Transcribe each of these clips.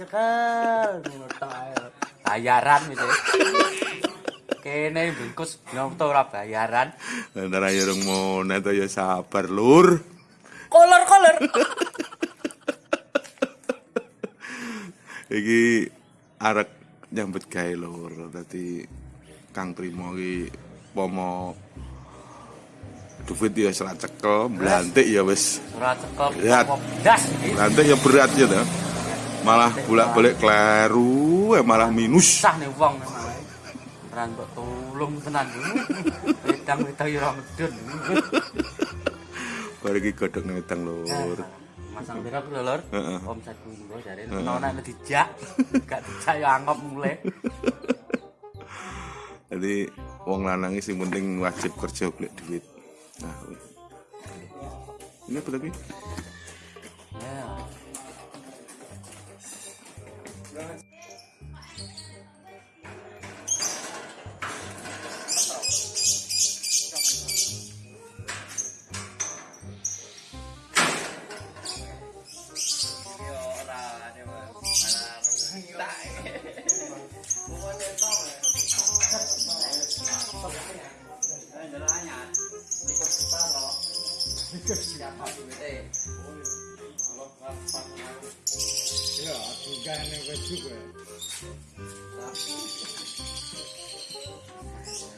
ae. Bayaran gitu. Kene bungkus nyonto ora bayaran. Antara ya rung monet ya sabar lur. Kolor-kolor. Iki arek nyambut gawe lur. Dadi Kang Primo iki pomo duit ya serat cekel, blantik ya wis. Ora cekel. Iki. Blantik ya berat ya ta. Malah bolak-balik kleru, eh, malah minus. Susah nih wong memang. Ora kok tulung tenan. Wedang-wedang yo ora medun. Bar iki godhog nang wedang lur. Masang pira lho lur? Omset kuwi jare ono nek dijak. Gak dijak yo angop mulai. Jadi wong lanang sing penting wajib kerja golek duit. Nah. Ini apa tapi? Ya. Right.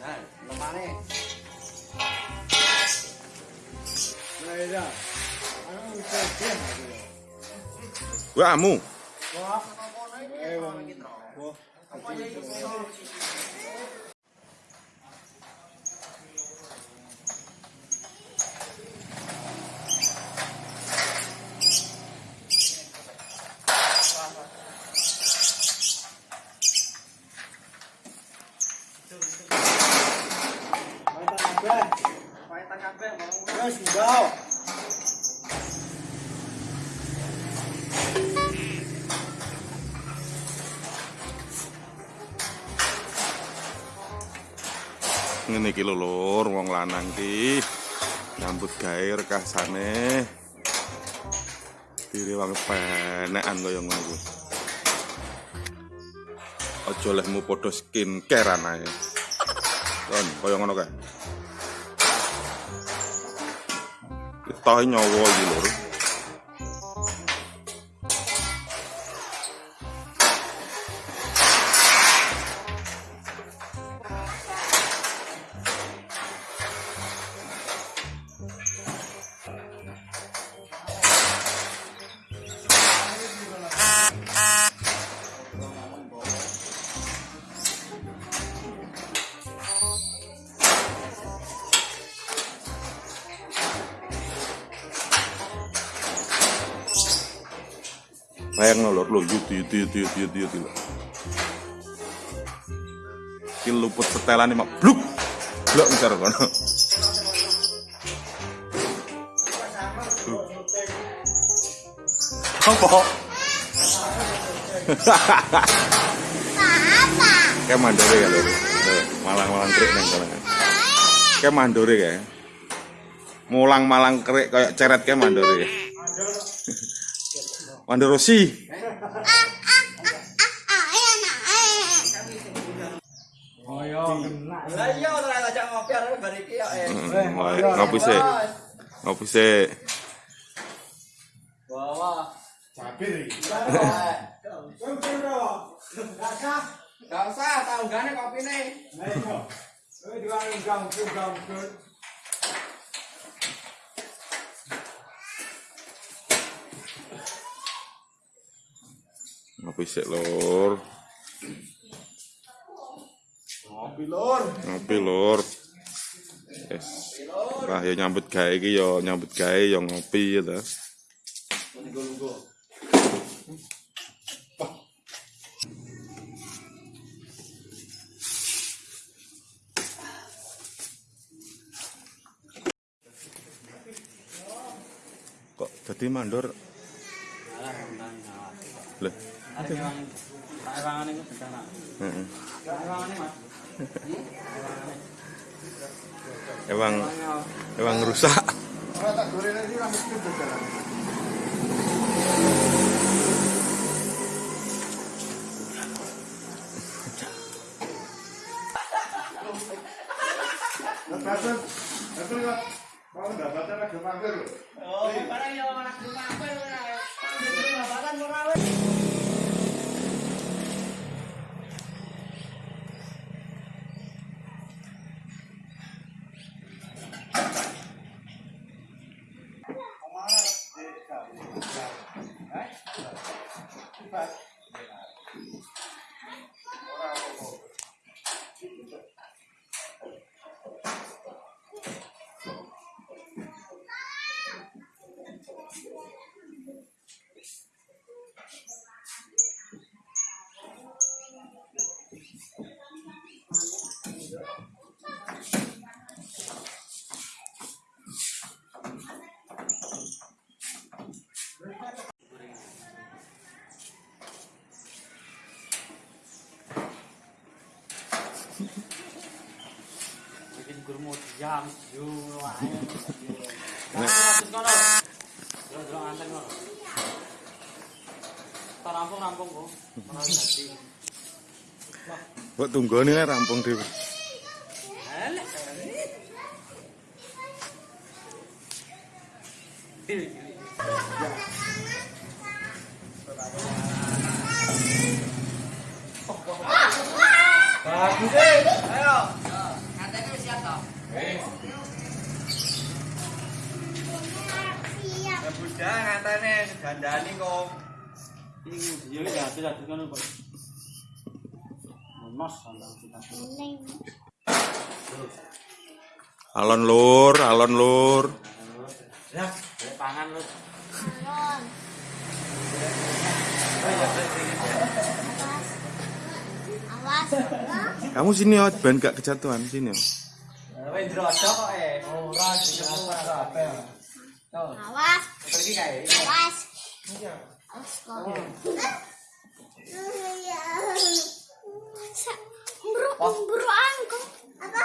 Nah, lemane. Wamu. Ngene iki lho lur, wong lanang ki nyambut gawe rekasane. Diri wong penekan kaya ngono kuwi. Aja lehmu padha skincare anae. Kon kaya ngono kae. Tayo niya. Bayang lur lho yut yut yut yut yut yut lho. Ki luput setelane mak bluk. Blok ntar kono. Apa? Kayak mandore ya. Tuh, Malang-malang krik nang kono. Kayak mandore kayak. Mulang-malang krik kayak ceret kayak mandore. Lah iya ora ngajak ngopi iki kok. eh. Mm, Ngopi sih. Ngopi sih. Bawa. Gak usah, tau Ngopi sih lur. Ngopi lur. Ngopi lur. Yes. Lah ya nyambut gawe iki ya nyambut gawe ya ngopi ya ta. Kok jadi mandor? Lah, Ewangane ku bencana. heeh. Tak ewangane Mas. Emang emang rusak. Gurmu jam yo ae. Nah, kono. Yo yo anten kono. Tak rampung rampung kok. Kok lah rampung dhewe. Bagus eh. Budak ngantene gandani kok. Ini dia ya tidak kan kok. Mas. Alon lur, alon lur. Ya, pangan lu. Awas. Kamu sini ya, ben gak kejatuhan sini ya. Wis eh. Awas. Pergi kae. Awas. Awas kok. Apa?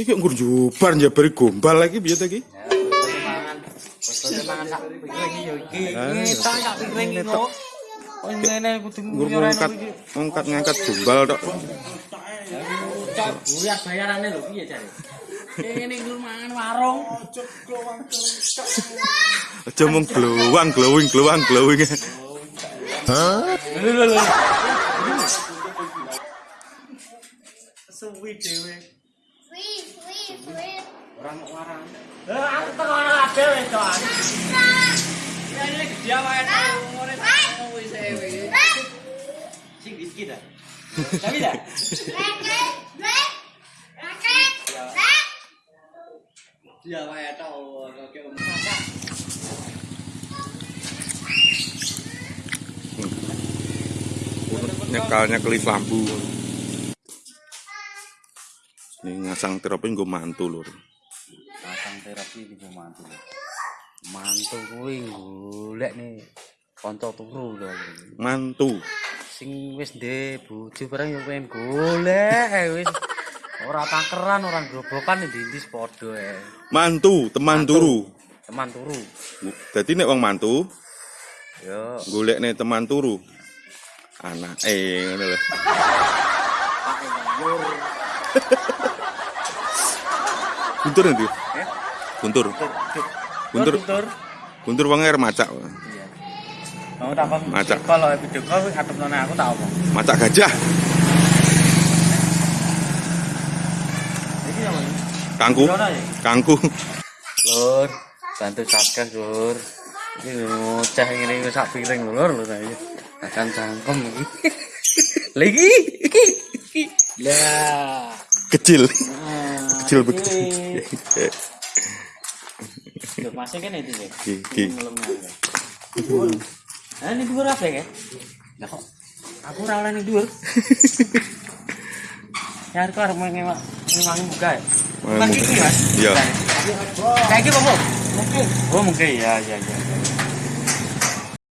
Iki nggur jubar njabari gombal lagi piye ta iki? Pangan. Betul pangan sak piring yo iki. Ngetok sak piring iki kok. Ngene kudu Nggur ngangkat ngangkat ngangkat gombal tok. Buyar bayarane lho piye? Nggur mangan warung. Aja mung glowang glowing glowang glowing. Lho lho lho. Suwi dhewe. Wih, wih. Orang kok warang. Lah aku tekono kabeh wis to. Ya ini dia wae tau ngene tau wis e wis. Sing dikit dah. Tapi dah. Dia wae tau kok om kakak. Nyekalnya kelip lampu. Ini ngasang terapi nggo mantu lur. Pasang terapi di mantu. Mantu kuwi golek nih kanca turu lho. Mantu. Sing wis ndek bojo barang yo pengen golek wis. Ora takeran, ora grobokan ndi-ndi padha ae. Mantu, teman turu. Teman turu. Dadi nek wong mantu Yo, golekne teman turu. Anak eh ngono lho. Guntur nanti. Eh? Guntur. Guntur. Guntur. Guntur wong air macak. Iya. Mau takon Macak. kalau video call kuwi atep nang aku tak apa. Macak gajah. Iki yang Kangku. Ya? Kangku. Lur, bantu subscribe lur. Iki ngoceh ngene iki sak piring lur lur iki. Akan cangkem iki. Lagi iki. iki. Lah. Kecil. Nah, Kecil iki. begitu. Yo masih kan itu sih. Ki, ki. Ah, ini dhuwur apa ya? Lah kok aku ora oleh ning dhuwur. Ya arep arep ngewak ngewangi buka ya. Gitu, Mas. Iya. Kayak gitu, Bang. Mungkin. Oh, mungkin ya, ya, ya. ya.